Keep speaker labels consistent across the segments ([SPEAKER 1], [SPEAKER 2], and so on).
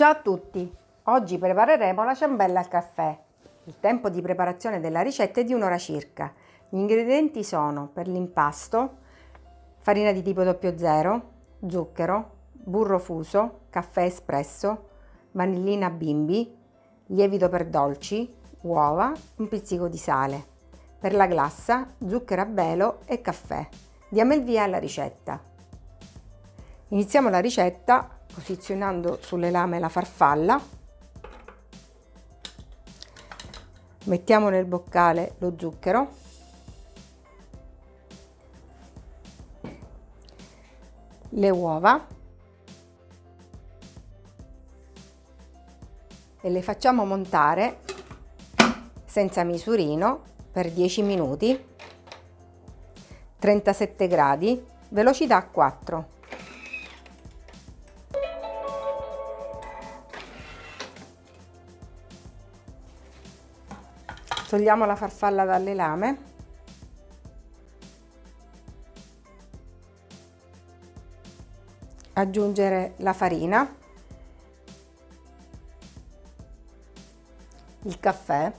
[SPEAKER 1] Ciao a tutti! Oggi prepareremo la ciambella al caffè. Il tempo di preparazione della ricetta è di un'ora circa. Gli ingredienti sono per l'impasto farina di tipo 00, zucchero, burro fuso, caffè espresso, vanillina bimbi, lievito per dolci, uova, un pizzico di sale. Per la glassa, zucchero a velo e caffè. Diamo il via alla ricetta. Iniziamo la ricetta posizionando sulle lame la farfalla. Mettiamo nel boccale lo zucchero. Le uova. E le facciamo montare senza misurino per 10 minuti. 37 gradi velocità 4 Togliamo la farfalla dalle lame. Aggiungere la farina. Il caffè.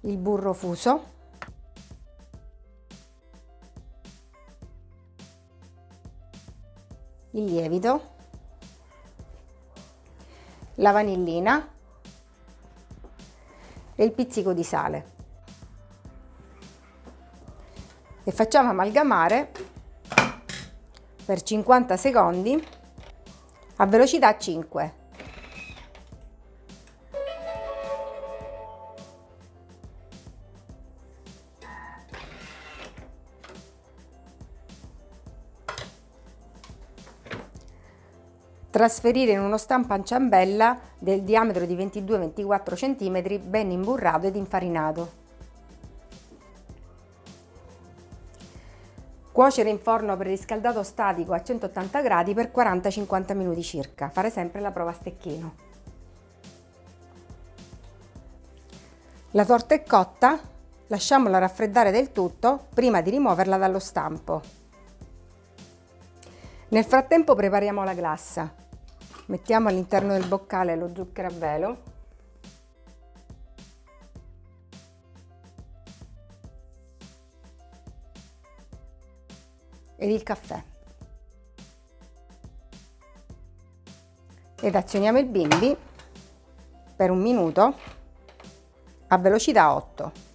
[SPEAKER 1] Il burro fuso. Il lievito la vanillina e il pizzico di sale. E facciamo amalgamare per 50 secondi a velocità 5 Trasferire in uno stampo a ciambella del diametro di 22-24 cm ben imburrato ed infarinato. Cuocere in forno preriscaldato statico a 180 gradi per 40-50 minuti circa. Fare sempre la prova a stecchino. La torta è cotta, lasciamola raffreddare del tutto prima di rimuoverla dallo stampo. Nel frattempo prepariamo la glassa. Mettiamo all'interno del boccale lo zucchero a velo. Ed il caffè. Ed azioniamo il bimbi per un minuto a velocità 8.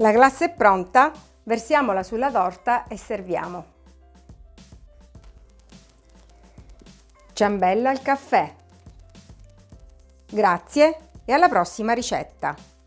[SPEAKER 1] La glassa è pronta, versiamola sulla torta e serviamo. Ciambella al caffè. Grazie e alla prossima ricetta!